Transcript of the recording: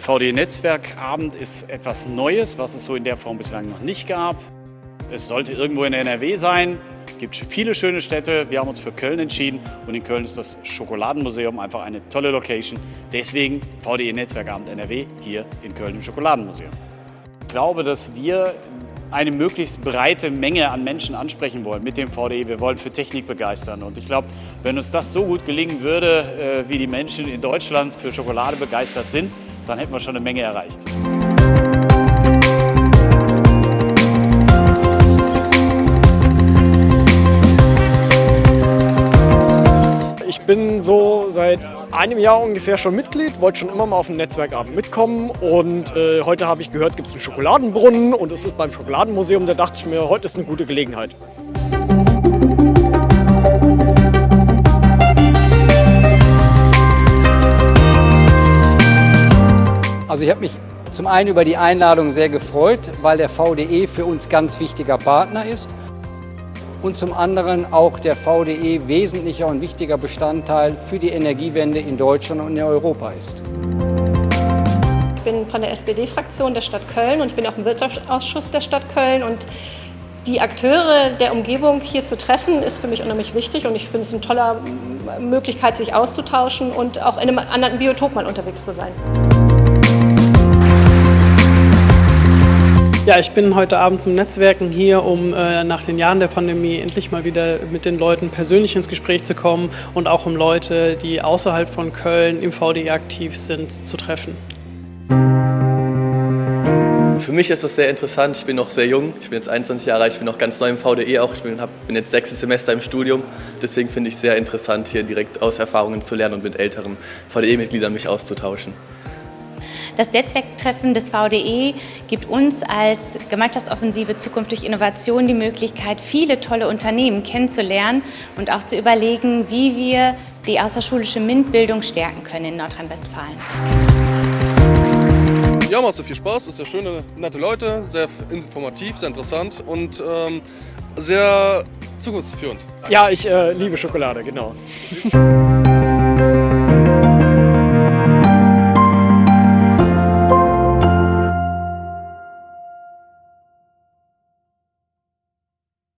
VD-Netzwerkabend ist etwas Neues, was es so in der Form bislang noch nicht gab. Es sollte irgendwo in NRW sein. Es gibt viele schöne Städte. Wir haben uns für Köln entschieden und in Köln ist das Schokoladenmuseum einfach eine tolle Location. Deswegen VDE-Netzwerkabend NRW hier in Köln im Schokoladenmuseum. Ich glaube, dass wir eine möglichst breite Menge an Menschen ansprechen wollen mit dem VDE. Wir wollen für Technik begeistern. Und ich glaube, wenn uns das so gut gelingen würde, äh, wie die Menschen in Deutschland für Schokolade begeistert sind, dann hätten wir schon eine Menge erreicht. Ich bin so seit einem Jahr ungefähr schon Mitglied, wollte schon immer mal auf den Netzwerkabend mitkommen und äh, heute habe ich gehört, gibt es einen Schokoladenbrunnen und es ist beim Schokoladenmuseum, da dachte ich mir, heute ist eine gute Gelegenheit. Also ich habe mich zum einen über die Einladung sehr gefreut, weil der VDE für uns ganz wichtiger Partner ist und zum anderen auch der VDE wesentlicher und wichtiger Bestandteil für die Energiewende in Deutschland und in Europa ist. Ich bin von der SPD-Fraktion der Stadt Köln und ich bin auch im Wirtschaftsausschuss der Stadt Köln und die Akteure der Umgebung hier zu treffen, ist für mich unheimlich wichtig und ich finde es eine tolle Möglichkeit, sich auszutauschen und auch in einem anderen Biotop mal unterwegs zu sein. Ja, ich bin heute Abend zum Netzwerken hier, um äh, nach den Jahren der Pandemie endlich mal wieder mit den Leuten persönlich ins Gespräch zu kommen und auch um Leute, die außerhalb von Köln im VDE aktiv sind, zu treffen. Für mich ist das sehr interessant. Ich bin noch sehr jung. Ich bin jetzt 21 Jahre alt. Ich bin noch ganz neu im VDE auch. Ich bin, hab, bin jetzt sechstes Semester im Studium. Deswegen finde ich es sehr interessant, hier direkt aus Erfahrungen zu lernen und mit älteren VDE-Mitgliedern mich auszutauschen. Das Netzwerktreffen des VDE gibt uns als Gemeinschaftsoffensive Zukunft durch Innovation die Möglichkeit, viele tolle Unternehmen kennenzulernen und auch zu überlegen, wie wir die außerschulische MINT-Bildung stärken können in Nordrhein-Westfalen. Ja, macht sehr viel Spaß, ist sehr schöne, nette Leute, sehr informativ, sehr interessant und ähm, sehr zukunftsführend. Ja, ich äh, liebe Schokolade, genau.